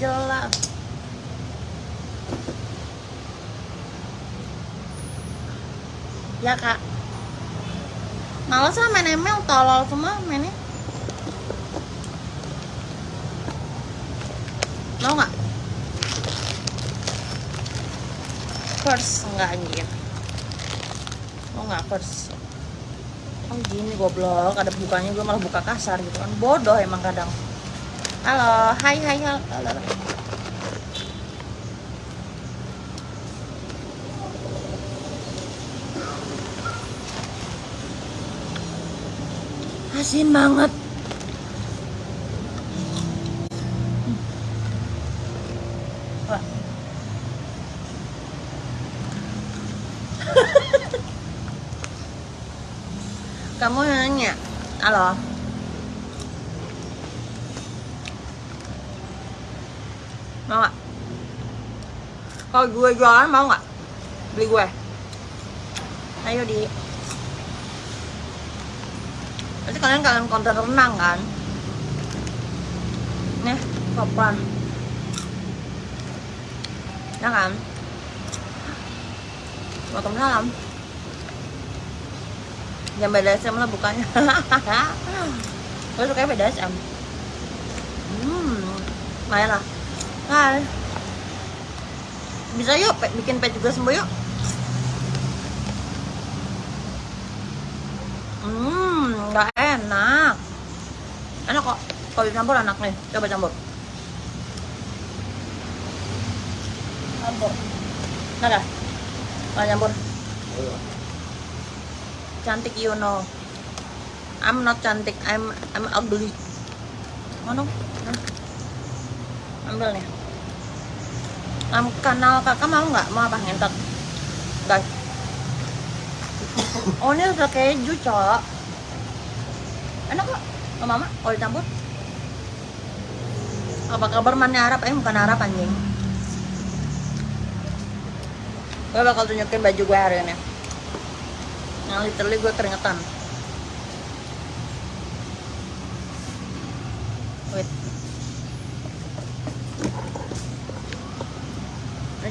jelas ya kak. Males lah main ML tolol semua mainnya. Mau nggak? First enggak anjir. Mau nggak first? Oh gini goblok. Ada bukanya gue malah buka kasar gitu kan. Bodoh emang kadang halo hai hai halo, halo. asin banget còn gue jualan mau nggak beli gue ayo di Nanti kalian kalian konten renang kan? Nih, papan. Ya kan? Waalaikumsalam. Jam BDSM lah bukannya. Gue suka BDSM. Hmm, lumayan lah. Hai. Bisa yuk, bikin pet juga sembuh yuk. Hmm, nggak enak. Enak kok. Kalau dicampur enak nih. Coba campur. Campur. Nah, dah. Kalau campur. Cantik you know. I'm not cantik. I'm I'm ugly. Mana? Ambil nih. Am kanal kakak mau nggak? Mau apa ngentot? Guys. Oh ini udah keju cok Enak kok Sama mama kalau dicampur Apa kabar mannya Arab? Eh bukan Arab anjing Gue bakal tunjukin baju gue hari ini Yang literally gue keringetan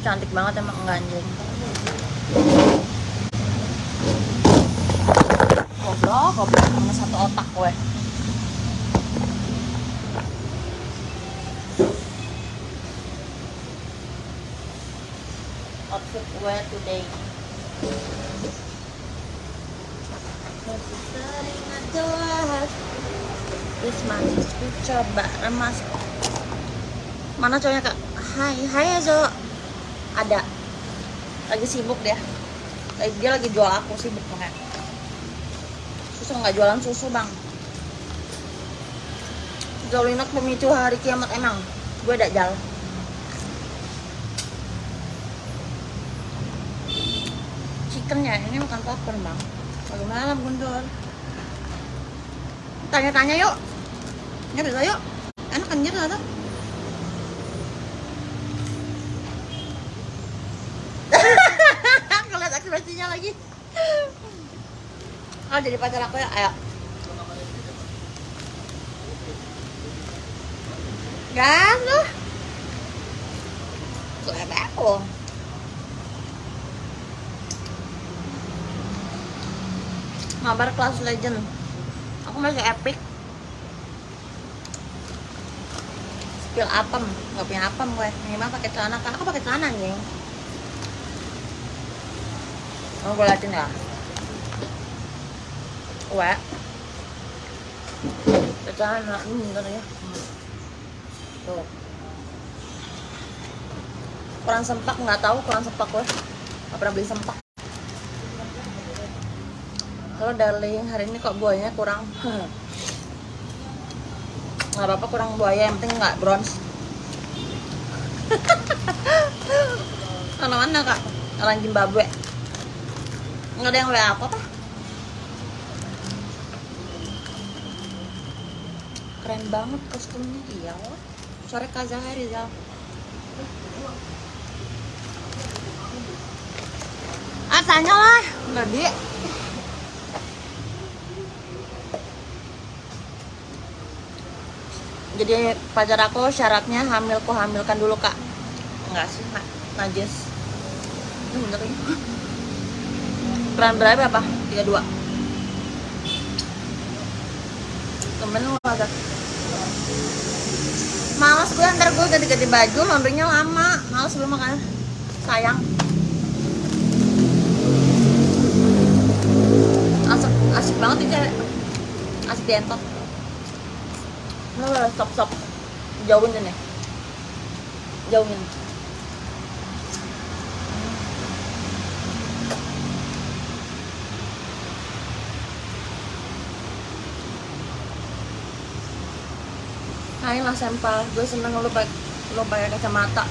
cantik banget emang enggak anjing. Goblok goblok mana satu otak gue. Outfit gue today. Masih manis coba remas. Mana cowoknya kak? Hai, hai Azo Ada. Lagi sibuk Lagi- Dia lagi jual aku sibuk banget. Susu nggak jualan susu bang. Zolinak pemicu hari kiamat emang. Gue dajal chicken ya ini bukan popcorn bang. Bagaimana guntur. Tanya-tanya yuk. Ya bisa yuk. Enak kan gitu lagi Ah jadi pacar aku ya, ayo. Gas lu. Selebe aku. Mabar kelas legend. Aku masih epic. Spill apem, nggak punya apem gue. Minimal pakai celana, Kak. aku pakai celana anjing. Oh, gue liatin ya. Wah. Celana ini bentar ya. Tuh. Kurang sempak nggak tahu kurang sempak gue. Gak pernah beli sempak. Kalau darling hari ini kok buahnya kurang. Nggak apa-apa kurang buaya yang penting nggak bronze. Mana mana kak? Orang Zimbabwe nggak ada yang WA aku apa keren banget kostumnya. Iya oh. sore Kazah Rizal ah tanya lah. Nggak dia jadi pacar aku syaratnya hamilku hamilkan dulu kak. Enggak sih nak najis. Ini bener ya? Ukuran berapa apa? 32 temen lu agak. Malas gue ntar gue ganti-ganti baju laundrynya lama. Malas gue makanya sayang. Asik asik banget ini asik dientot. Udah stop stop jauhin deh jauhin Hai lah sampah, gue seneng lu pakai lu pakai kacamata.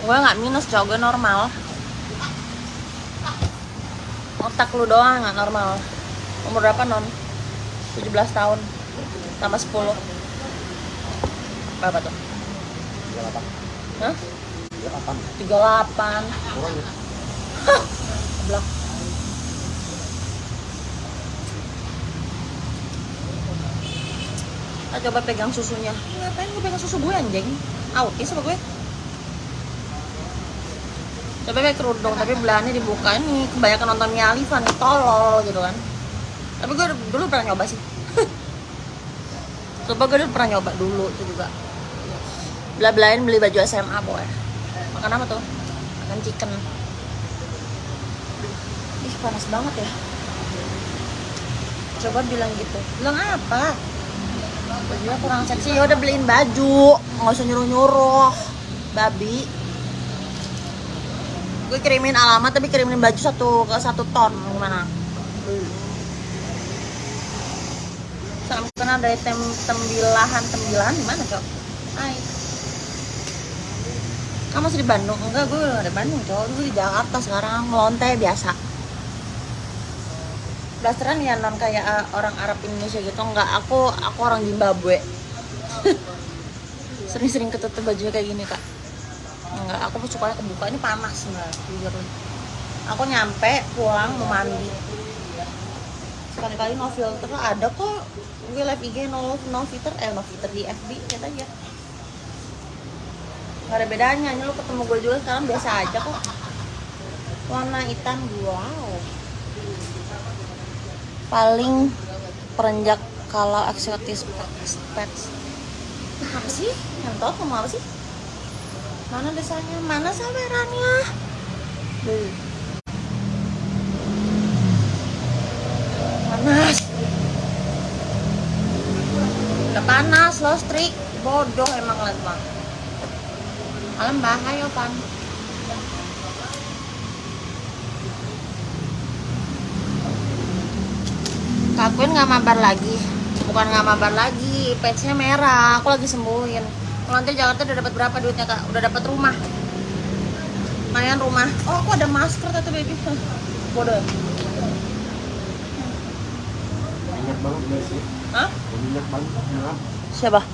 Gue nggak minus cowok gue normal. Otak lu doang nggak normal. Umur berapa non? 17 tahun tambah 10 Berapa tuh? Hah? 38 Hah, Coba pegang susunya. Ngapain gue pegang susu gue anjing? Autis apa gue? Coba pakai kerudung, tapi belahannya dibuka ini kebanyakan nonton Khalifa nih, tolol gitu kan. Tapi gue dulu pernah nyoba sih. Coba gue dulu pernah nyoba dulu itu juga. Belah-belahin beli baju SMA boy. Makan apa tuh? Makan chicken. Ih panas banget ya. Coba bilang gitu. Bilang apa? Bajunya kurang seksi. Ya udah beliin baju. Nggak usah nyuruh nyuruh babi. Gue kirimin alamat tapi kirimin baju satu ke satu ton. Gimana? Sampai kena dari tem tembilahan. Tembilahan di mana cok? Hai. Kamu masih di Bandung? Enggak gue udah ada Bandung cok. Gue di Jakarta sekarang. Ngelonte biasa blasteran ya non kayak uh, orang Arab Indonesia gitu. Enggak aku aku orang Zimbabwe. Sering-sering ketutup bajunya kayak gini kak. Enggak aku suka kebuka. Ini panas enggak jujur. Aku nyampe pulang mau mandi. Sekali-kali no filter ada kok. Gue live IG no, no filter. Eh no filter di FB lihat aja nggak ada bedanya. Ini lu ketemu gue juga sekarang biasa aja kok. Warna hitam wow paling perenjak kalau eksotis pets, apa sih? Yang tau kamu apa sih? Mana desanya mana sawerannya panas. Udah panas lo strik. Bodoh emang liat bang. Malam bahaya pan Kak Queen nggak mabar lagi. Bukan nggak mabar lagi patchnya merah. Aku lagi sembuhin. Kalau nanti Jakarta udah dapat berapa duitnya kak? Udah dapat rumah. Lumayan rumah. Oh aku ada masker tuh baby. Bodoh. Ya? Banget guys. Hah? Banget siapa?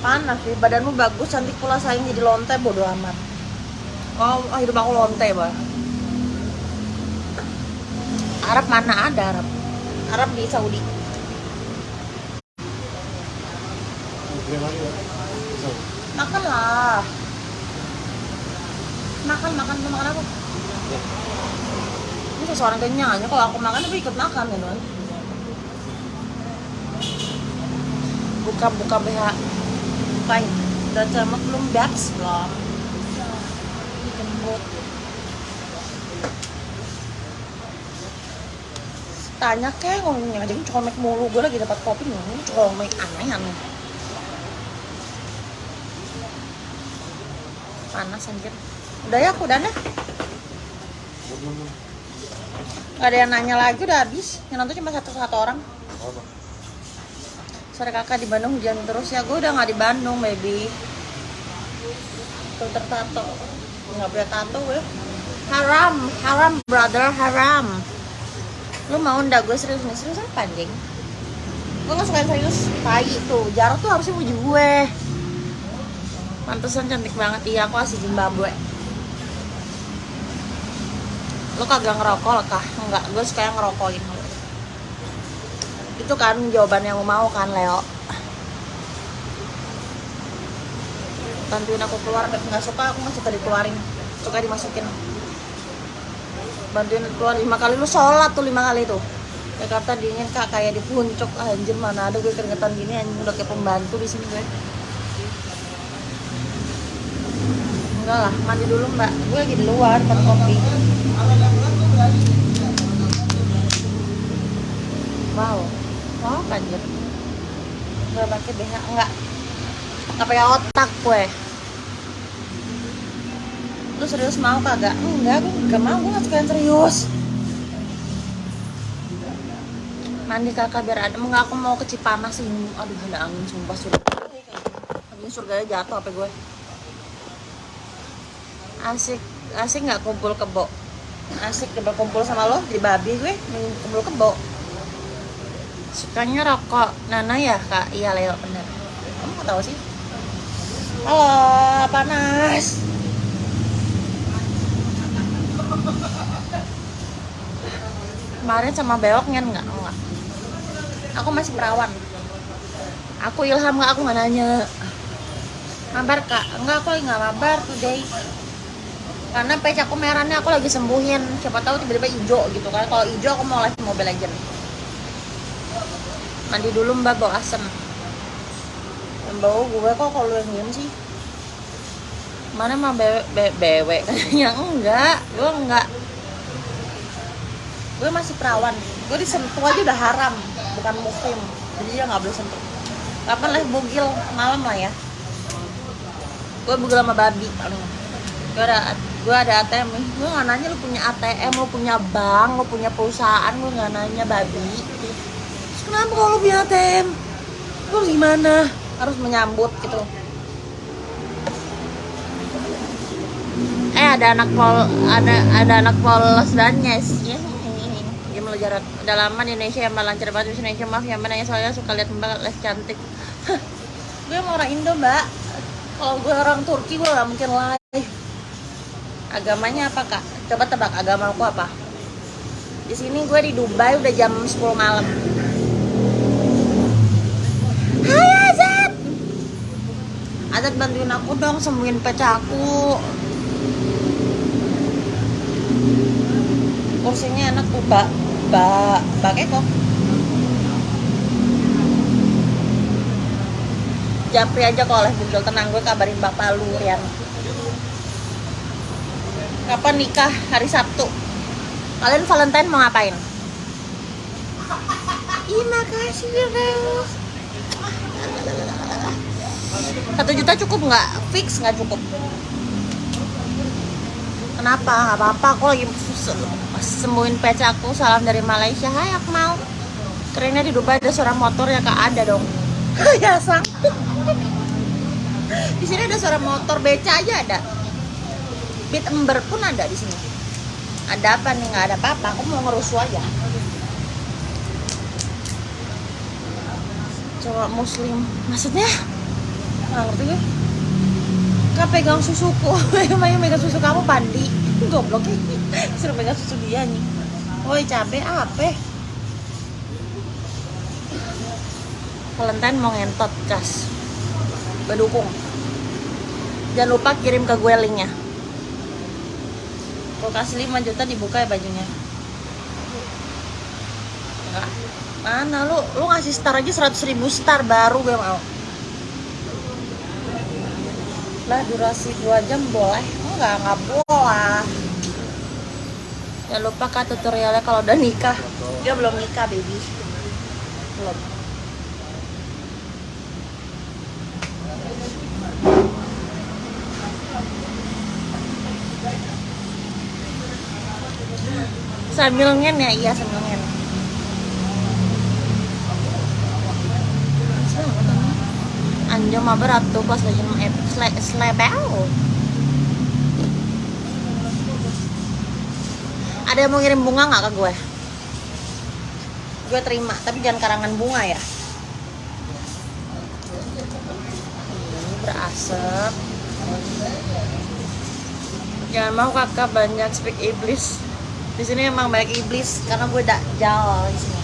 Panas sih. Badanmu bagus cantik pula saing jadi lonte bodoh amat. Oh oh, hidup aku lonte bah Arab mana ada Arab? Arab di Saudi. So, makan makan Lu makan apa? Ini seseorang kenyang aja kalau aku makan tapi ikut makan ya kan buka buka BH bukain udah cemek belum bats belum Ini kembut tanya kayak ngomongnya aja colmek mulu gue lagi dapat kopi ini colmek aneh aneh. Panas anjir. Udah ya aku udah. Gak ada yang nanya lagi udah habis. Yang nonton cuma satu satu orang. Sore kakak di Bandung hujan terus. Ya gue udah nggak di Bandung baby. Filter tato nggak punya tato gue haram haram brother haram lu mau ndak gue serius nih serius apa anjing? Gue nggak suka yang serius. Tai tuh jarak tuh harusnya muji gue. Pantesan cantik banget. Iya aku asli Zimbabwe. Lu kagak ngerokok kah enggak. Gue suka yang ngerokokin. Itu kan jawaban yang mau kan Leo? Bantuin aku keluar nggak suka aku nggak suka dikeluarin. Suka dimasukin bantuin keluar. Lima kali lu sholat tuh lima kali tuh. Jakarta dingin kak kayak di puncak Ah, anjir mana ada gue keringetan gini anjir udah kayak pembantu di sini gue. Enggak lah mandi dulu mbak. Gue lagi di luar minum kopi. Wow. Wow anjir nggak pakai BH enggak nggak pakai otak gue lu serius mau kagak? Enggak gue nggak mau gue nggak suka yang serius. Mandi kakak biar ada enggak aku mau ke Cipanas ini aduh ada angin sumpah surga. Angin surganya jatuh apa gue asik asik nggak kumpul kebo? Asik coba kumpul sama lo? Di babi gue kumpul kebo. Sukanya rokok. Nana ya kak? Iya Leo bener. Kamu nggak tahu sih? Halo panas kemarin sama bewoknya enggak enggak aku masih perawan. Aku ilham nggak? Aku nggak nanya. Mabar kak. Enggak aku nggak mabar today. Karena pece aku merahnya aku lagi sembuhin. Siapa tahu tiba-tiba hijau gitu kan. Kalau hijau aku mau live mobile legend mandi dulu mbak. Bau asem. Yang bau gue kok kalau yang diem sih. Mana mah bewe, be- bewek katanya enggak. Gue enggak gue masih perawan. Gue disentuh aja udah haram bukan muslim. Jadi dia nggak boleh sentuh. Kapan live bugil? Malam lah ya. Gue bugil sama babi paling. Gue ada gue ada ATM gue nggak nanya lu punya ATM lu punya bank lu punya perusahaan gue nggak nanya babi. Terus kenapa kalau lu punya ATM lu gimana? Harus menyambut gitu. Eh ada anak pol ada ada anak polos dan yes ya dia belajar udah Indonesia yang lancar banget di Indonesia maaf yang mana soalnya suka lihat mbak les cantik. Gue mau orang Indo mbak. Kalau gue orang Turki gue gak mungkin live. Agamanya apa kak? Coba tebak agama aku apa. Di sini gue di Dubai udah jam 10 malam. Hai Azat bantuin aku dong sembuhin pecah aku. Kursinya enak tuh mbak mbak mbak kok Japri aja kalau oleh Google tenang gue kabarin bapak lu Rian. Kapan nikah? Hari Sabtu. Kalian Valentine mau ngapain? Ih makasih Reus satu juta cukup nggak? Fix nggak cukup? Kenapa? Nggak apa-apa aku lagi sembuhin pece aku salam dari Malaysia. Hai Akmal. Kerennya di Dubai ada suara motor ya kak? Ada dong. Ya sang. Di sini ada suara motor beca aja ada. Beat ember pun ada di sini. Ada apa nih? Nggak ada apa-apa. Aku mau ngerusuh aja. Cowok muslim. Maksudnya? Nggak ngerti gue. Kak pegang susuku. Yang megang susu kamu pandi. Goblok Suruh pegang susu dia nih Woi cabe apa? Valentine mau ngentot kas Gue dukung Jangan lupa kirim ke gue linknya. Gue kasih 5 juta dibuka ya bajunya. Enggak. Mana lu, lu ngasih star aja 100 ribu star baru gue mau. Lah durasi 2 jam boleh. Enggak enggak boleh jangan lupa kak tutorialnya kalau udah nikah. Dia belum nikah baby. Belum. Sambil ngen ya iya sambil ngen. Anjo mah berat tuh pas lagi slepel. ada yang mau ngirim bunga nggak ke gue? Gue terima tapi jangan karangan bunga ya. Ini berasap. Jangan mau kakak banyak speak iblis. Di sini emang banyak iblis. Karena gue dak jauh di sini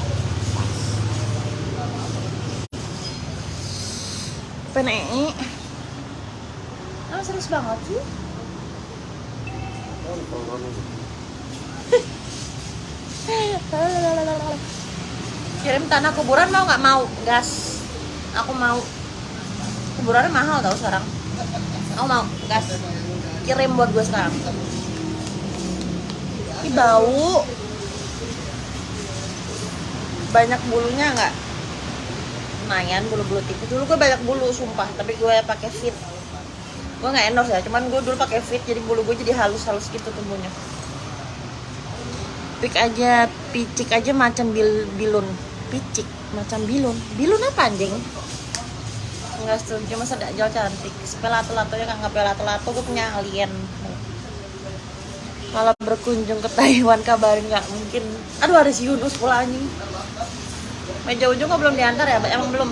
penei oh, serius banget sih? Kirim tanah kuburan mau nggak? Mau? Gas. Aku mau. Kuburannya mahal tau sekarang. Aku mau, gas. Kirim buat gue sekarang. Ini bau. Banyak bulunya nggak? Lumayan bulu-bulu tipis. Dulu gue banyak bulu sumpah. Tapi gue pakai fit. Gue nggak endorse ya. Cuman gue dulu pakai fit Jadi bulu gue jadi halus-halus gitu tumbuhnya. Pik aja, picik aja macam bil, bilun Picik, macam bilun. Bilun apa anjing? Enggak setuju, masa Dajjal cantik? Pelato-latonya kan nggak pelato-lato Gue punya alien. Kalau berkunjung ke Taiwan kabarin nggak mungkin. Aduh ada si Yunus pula anjing. Meja ujung kok belum diantar ya? Emang belum?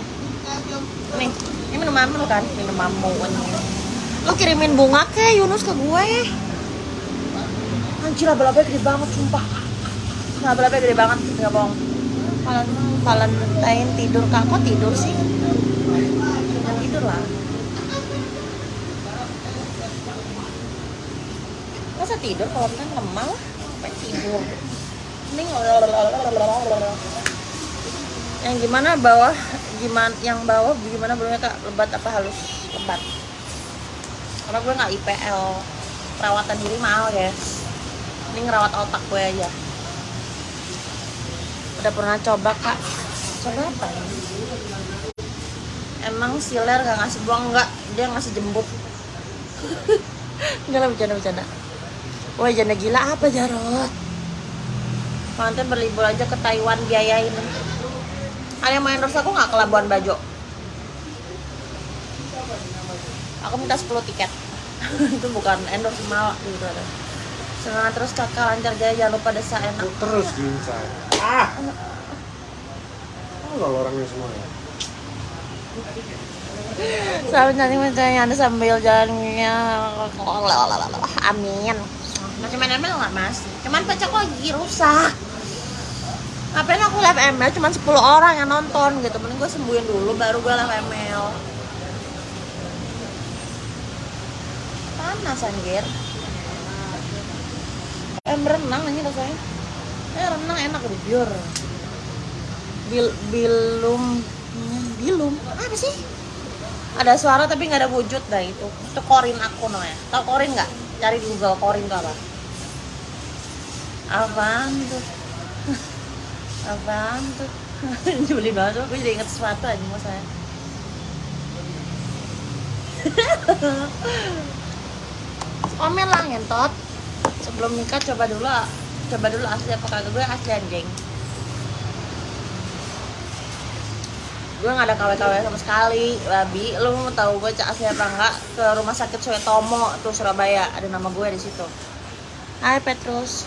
Nih, ini minuman lu kan? Minuman anjing. Lu kirimin bunga ke Yunus ke gue? Anjir laba-labanya gede banget sumpah. Laba-labanya gede banget, nggak bohong Valentine tidur kak, kok tidur sih? Jangan tidur lah. Masa tidur kalau kan lemah? Lah Sampai tidur. Mending Yang gimana bawah gimana yang bawah gimana bulunya kak? Lebat apa halus? Lebat. Karena gue nggak IPL perawatan diri mahal guys. Ini ngerawat otak gue aja udah pernah coba kak. Coba apa? Ya? emang siler gak ngasih buang nggak? Dia ngasih jembut. Enggak lah bercanda bercanda. Wah janda gila apa Jarot nanti berlibur aja ke Taiwan biayain. Ada yang mau endorse aku nggak ke Labuan Bajo. Aku minta 10 tiket. Itu bukan endorse malah gitu ada. Semangat terus kakak lancar jaya jangan lupa desa enak. Terus diincar. Ah! Oh, lo orangnya semua ya. Selamat cantik mencari anda sambil jalannya. Amin. Masih main ML nggak mas? Cuman pecah kok lagi rusak. Ngapain aku live ML cuman 10 orang yang nonton gitu. Mending gue sembuhin dulu baru gue live ML Panas anjir. Em renang aja rasanya Eh renang enak udah biar Bil, bilum. Bilum? Apa sih? ada suara tapi nggak ada wujud dah itu. Itu korin aku namanya. Tau korin nggak? Cari di google korin itu apa? Apaan tuh? Apaan tuh? Nyebelin banget aku jadi inget sesuatu aja mas saya. Komen lah ngentot. Sebelum nikah coba dulu coba dulu asli apa kagak. Gue asli anjing. Gue nggak ada KW-KW sama sekali babi. Lu mau tahu gue cak asli apa enggak ke rumah sakit Suetomo tuh Surabaya. Ada nama gue di situ. Hai Petrus.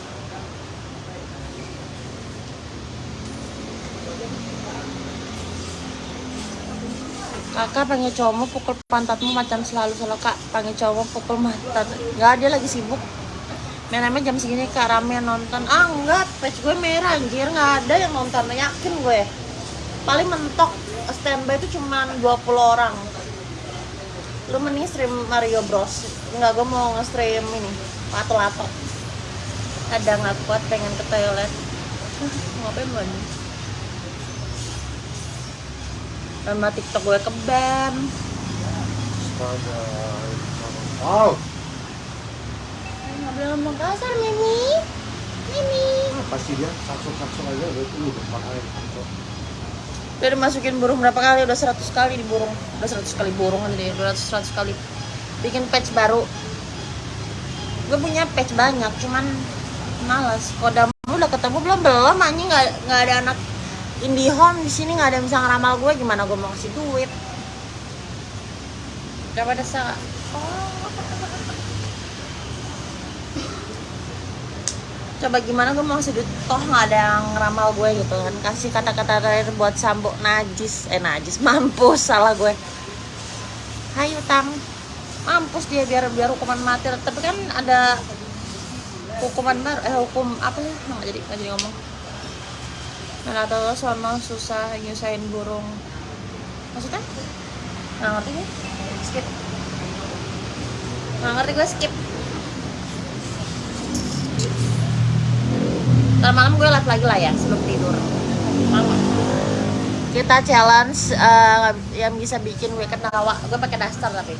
Kakak panggil cowokmu pukul pantatmu macam selalu selalu kak. Panggil cowok pukul pantat. Nggak dia lagi sibuk main jam segini kak rame nonton. Ah enggak page gue merah anjir. Nggak ada yang nonton yakin gue. Paling mentok standby itu cuma 20 orang. Lu mending stream Mario Bros. Nggak gue mau nge-stream ini lato-lato. Ada nggak kuat pengen ke toilet? Ngapain gue nih sama tiktok gue ke Astaga. Oh, boleh ngomong kasar Mimi. Mimi. Ah, pasti dia? Saksuk-saksuk aja udah udah pakai saksuk. udah dimasukin burung berapa kali? Udah 100 kali di burung. Udah 100 kali burung kan deh 200 100 kali. Bikin patch baru. Gue punya patch banyak cuman malas kodam udah ketemu belum? Belum anjing. Nggak nggak ada anak IndiHome di sini nggak ada yang bisa ngeramal gue gimana gue mau ngasih duit? Coba desa coba gimana gue mau duit toh nggak ada yang ngeramal gue gitu kan. Kasih kata-kata terakhir buat sambok najis. Eh najis mampus salah gue. Hai utang. Mampus dia biar biar hukuman mati. Tapi kan ada hukuman baru eh hukum apa ya nggak jadi nggak jadi ngomong. Nah atau sono susah nyusahin burung. Maksudnya? Nggak ngerti gue. Skip. Nggak ngerti gue skip Ntar malam gue live lagi lah ya sebelum tidur. Malam. Kita challenge eh, yang bisa bikin gue ketawa gue pakai daster tapi.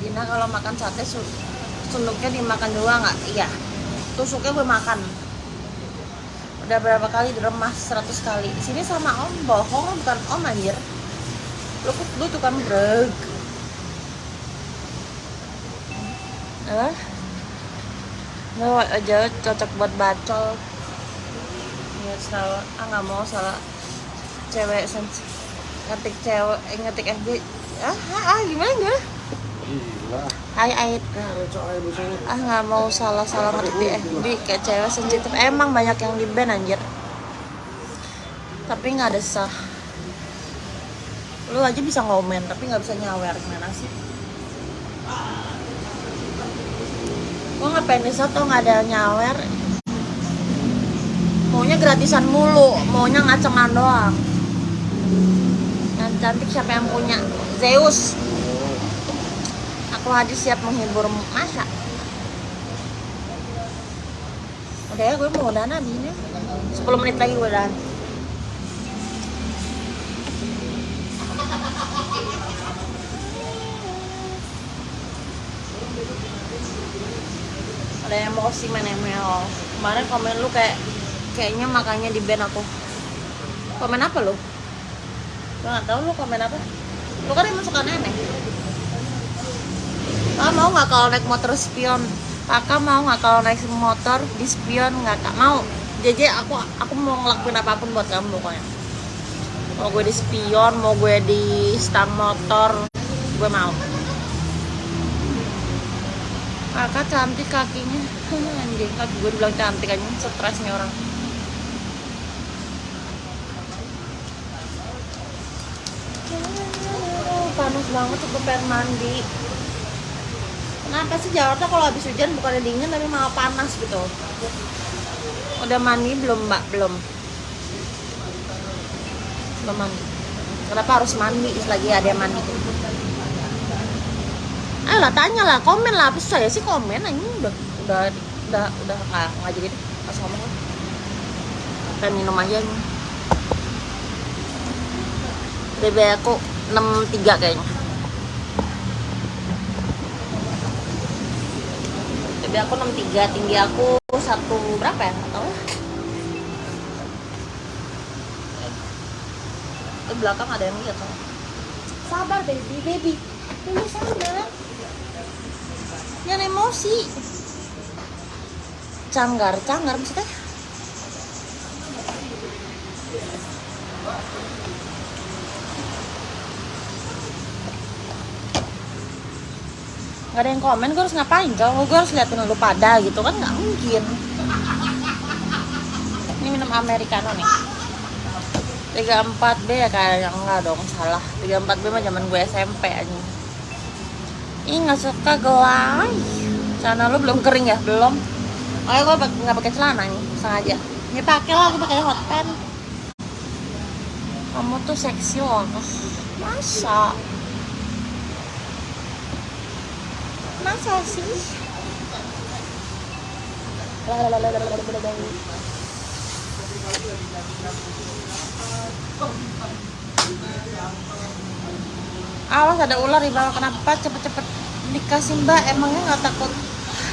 Dina kalau makan sate su- sunduknya dimakan dua nggak? Iya. Tusuknya gue makan. Udah berapa kali diremas 100 kali. Di sini sama om bohong. Bukan om anjir. Lu lu tuh kan breg apa nggak aja cocok buat bacol salah ah nggak mau salah cewek ngetik cewek eh, ngetik FB ah, ah, ah gimana gimana? Gila. Hai Ait Eh, ah nggak mau salah salah ngetik di FB kayak cewek sensitif. Emang banyak yang di ban anjir. Tapi nggak ada sah. Lu aja bisa ngomen tapi nggak bisa nyawer gimana sih? Gua ngapain di tuh nggak ada nyawer maunya gratisan mulu maunya ngacengan doang. Yang cantik siapa yang punya? Zeus. Aku hadis siap menghibur masa. Udah ya gue mau abis ini. 10 menit lagi gue udahan ada yang mau si menemel. Kemarin komen lu kayak kayaknya makanya di band aku komen apa lu gue nggak tahu lu komen apa lu kan emang suka aneh Kakak mau nggak kalau naik motor spion? Kakak mau nggak kalau naik motor di spion nggak kak mau? Jadi aku aku mau ngelakuin apa pun buat kamu pokoknya. Mau gue di spion, mau gue di stang motor, gue mau. Kakak cantik kakinya, anjing kaki gue dibilang cantik aja, stres nih orang. Panas banget, aku pengen mandi. Kenapa sih Jakarta kalau habis hujan bukannya dingin tapi malah panas gitu? Udah mandi belum mbak? Belum. Belum mandi. Kenapa harus mandi lagi ada yang mandi? Ayolah tanya lah, komen lah. Apa saya sih komen aja udah udah udah udah nggak nggak pas ngomong. Pengen minum aja nih. BB aku 63 kayaknya. BB aku 63, tinggi aku satu berapa ya? Lah. Di belakang ada yang lihat. Sabar baby, baby. Baby sabar. Jangan emosi. Canggar, canggar maksudnya? Gak ada yang komen, gue harus ngapain coba? Gue harus liatin lu pada gitu kan nggak mungkin. Ini minum americano nih. 34B ya kayaknya enggak dong, salah. 34B mah zaman gue SMP aja Ih nggak suka gelai. Celana lu belum kering ya? Belum. Oh gue nggak pakai celana nih, sengaja. Ini pakai lah, gue pakai hot pants. Kamu tuh seksi loh Masa? Masa sih? Awas ada ular di bawah. Kenapa cepet-cepet dikasih mbak? Emangnya nggak takut?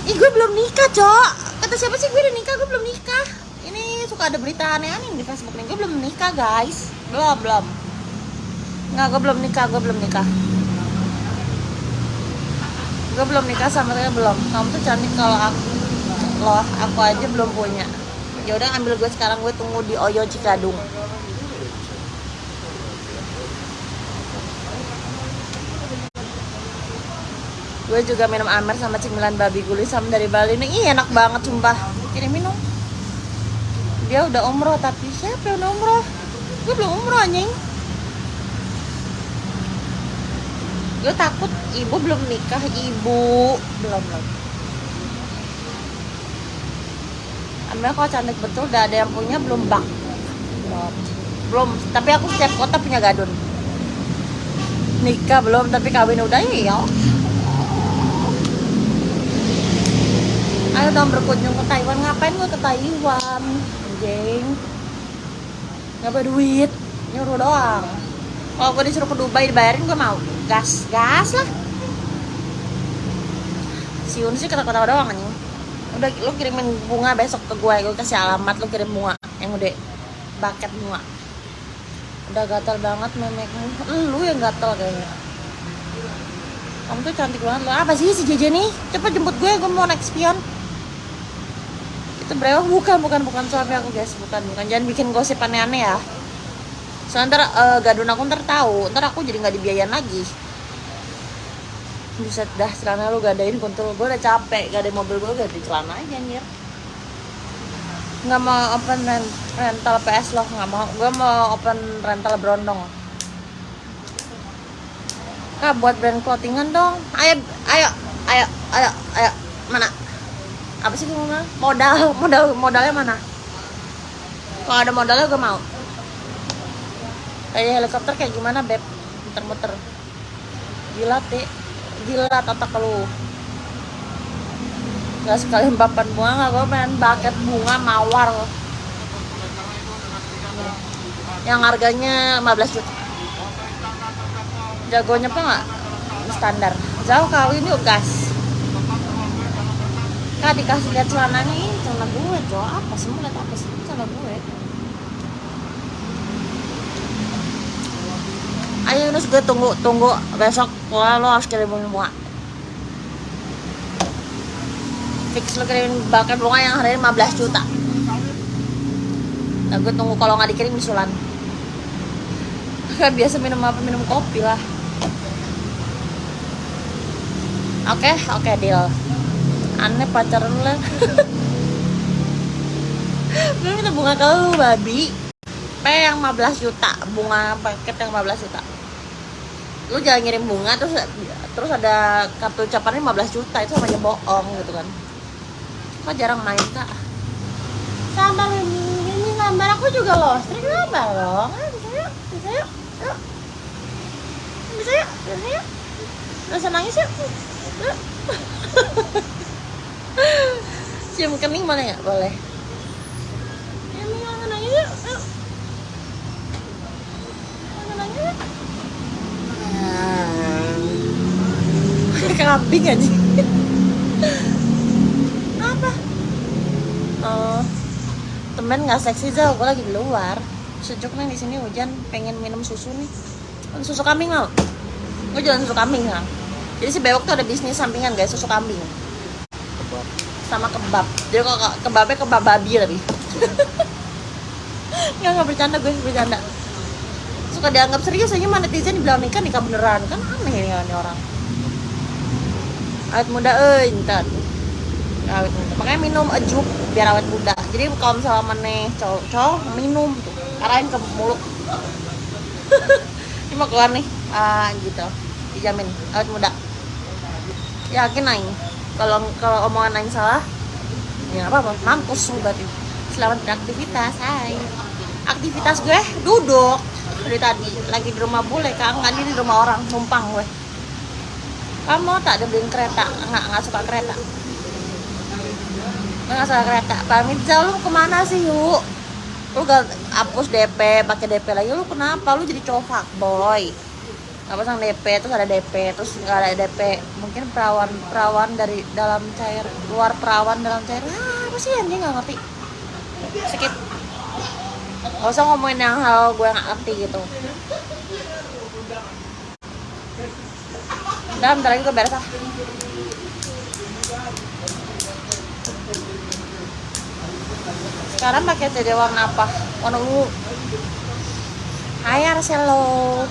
Ih gue belum nikah cok. Kata siapa sih gue udah nikah? Gue belum nikah. Ini suka ada berita aneh-aneh di Facebook nih. Gue belum nikah guys. Belum belum. Nggak gue belum nikah gue belum nikah gue belum nikah sama dia belum. Kamu tuh cantik kalau aku loh aku aja belum punya. Ya udah ambil gue sekarang gue tunggu di Oyo Cikadung. Gue juga minum amer sama cemilan babi gulis sama dari Bali. Nih ih enak banget sumpah. Kirim minum. Dia udah umroh tapi siapa yang umroh? Gue belum umroh anjing gue takut ibu belum nikah ibu. Belum belum. Amel kalau cantik betul udah ada yang punya belum bang? Belum. Belum. Tapi aku setiap kota punya gadun. Nikah belum tapi kawin udah ya ayo dong berkunjung ke Taiwan. Ngapain gue ke Taiwan anjing? Nggak ada duit. Nyuruh doang. Kalau gue disuruh ke Dubai dibayarin gue mau gas gas lah. Si Yun sih kata-kata doang anjing. Udah lu kirimin bunga besok ke gue gue kasih alamat lu kirim bunga yang udah bucket bunga. Udah gatal banget memekmu lu yang gatal kayaknya. Kamu tuh cantik banget. Lo apa sih si Jeje nih? Cepet jemput gue gue mau naik spion. Itu brewok bukan bukan bukan. Suami aku guys. Bukan bukan. Jangan bikin gosip aneh-aneh ya soalnya ntar eh, gadun aku ntar tahu. Ntar aku jadi nggak dibiayain lagi. Bisa dah celana lu gadain kuntul gue udah capek. Gak ada mobil gue ganti celana aja anjir. Nggak mau open rent, rental PS loh nggak mau. Gue mau open rental berondong kak buat brand clothingan dong. Ayo ayo ayo ayo ayo. Mana? Apa sih gue modal modal modalnya mana? Kalau ada modalnya gue mau kayak helikopter kayak gimana beb? Muter-muter. Gila ti. Gila otak lu nggak sekali papan bunga nggak gue pengen bucket bunga mawar. Yang harganya 15 juta. Jagonya apa nggak? Standar. Jauh kawin yuk gas. Kak dikasih lihat celananya. Ini celana gue cowok apa sih? Mau lihat apa sih? Celana gue Yunus gue tunggu tunggu besok. Lo, lo harus kirimin bunga. Fix lo kirimin bahkan bunga yang harganya 15 juta. Nah gue tunggu kalau nggak dikirim disulan kan biasa minum apa minum kopi lah. Oke oke deal. Aneh pacaran lah gue minta bunga ke lu babi. P yang 15 juta bunga paket yang 15 juta lu jangan ngirim bunga terus terus ada kartu ucapannya 15 juta itu sama aja bohong gitu kan. Kok jarang main kak? Sabar ini gambar aku juga loh sering gambar loh. Bisa yuk bisa yuk yuk. Bisa yuk bisa yuk. Rasa nangis yuk. Yuk. cium kening boleh nggak boleh ya mau nangis yuk yuk Mau nangis yuk kambing aja. Apa oh temen nggak seksi jauh gue lagi di luar. Sejuk nih di sini hujan. Pengen minum susu nih. Susu kambing mau gue jualan susu kambing kan jadi si bewok tuh ada bisnis sampingan guys susu kambing. Kebab. sama kebab. Jadi kok kebabnya kebab babi tapi nggak nggak bercanda gue bercanda. Suka dianggap serius aja mana netizen dibilang nikah nikah beneran. Kan aneh ya ini orang awet muda eh ntar. Awet muda. Makanya minum ajuk biar awet muda. Jadi kalau misalnya mana cowok cowok minum tuh. Arahin ke mulut. Ini mau keluar nih. Ah gitu. Dijamin awet muda. Yakin aing. Kalau kalau omongan aing salah ya apa apa mampus berarti. Selamat beraktivitas hai aktivitas gue duduk. Dari tadi lagi di rumah bule kak nggak di rumah orang numpang gue kamu tak ada beliin kereta? Nggak nggak suka kereta. Nggak suka kereta. Pamit jauh lu ke mana sih yuk lu gak hapus DP pakai DP lagi. Lu kenapa? Lu jadi cowok boy nggak pasang DP terus ada DP terus nggak ada DP mungkin perawan perawan dari dalam cair luar perawan dalam cair. Ah, apa sih anjing? Nggak ngerti. Skip. Gak usah ngomongin yang hal gue gak ngerti gitu Udah bentar lagi gue beres ah. Sekarang pakai jadi warna apa? Warna ungu. Hai Arcelo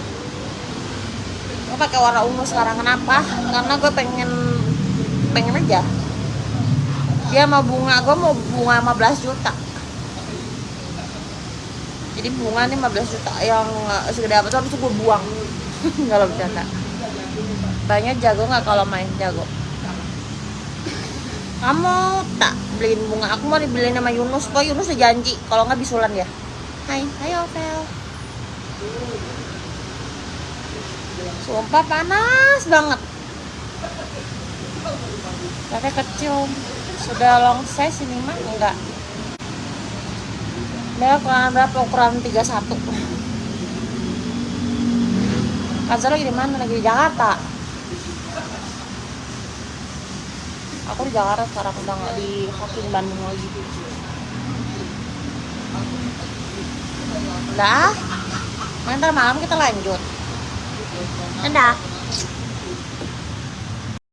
Gue pakai warna ungu sekarang kenapa? Karena gue pengen pengen aja. Dia mau bunga, gue mau bunga 15 juta. Jadi bunga nih 15 juta yang segede apa tuh habis itu gue buang. Kalau bercanda banyak jago nggak kalau main jago kamu tak beliin bunga aku mau dibeliin sama Yunus kok Yunus udah janji kalau nggak bisulan ya Hai Hai Ovel Sumpah panas banget. Tapi kecil. Sudah long size ini mah enggak. Dia ukuran berapa? Ukuran 31. Kaza lagi di mana? Lagi di Jakarta. Aku di Jakarta sekarang udah nggak di fucking Bandung lagi. Udah, ah. ntar malam kita lanjut. Dadah.